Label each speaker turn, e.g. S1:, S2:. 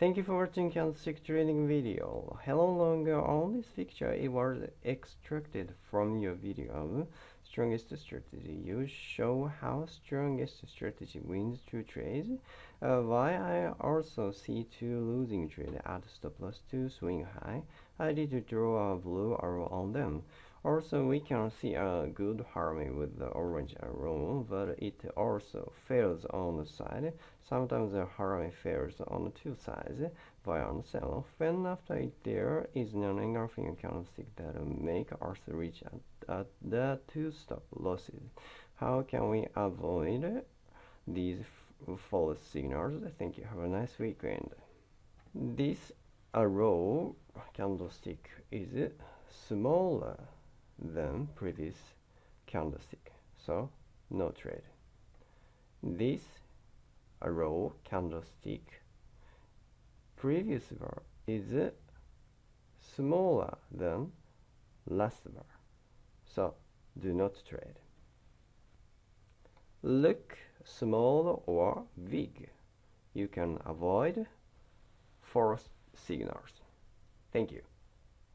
S1: Thank you for watching candlestick trading video. Hello longer on this picture it was extracted from your video strongest strategy. You show how strongest strategy wins two trades. Uh, why I also see two losing trade at stop loss to swing high. I did draw a blue arrow on them. Also, we can see a good harmony with the orange arrow, but it also fails on the side. Sometimes the harmony fails on two sides, buy on sell. When after it there is an engulfing candlestick that make us reach at, at the two stop losses. How can we avoid these false signals? Thank you. Have a nice weekend. This arrow candlestick is smaller than previous candlestick. So no trade. This arrow candlestick. Previous bar is uh, smaller than last bar. So do not trade. Look small or big. You can avoid false signals. Thank you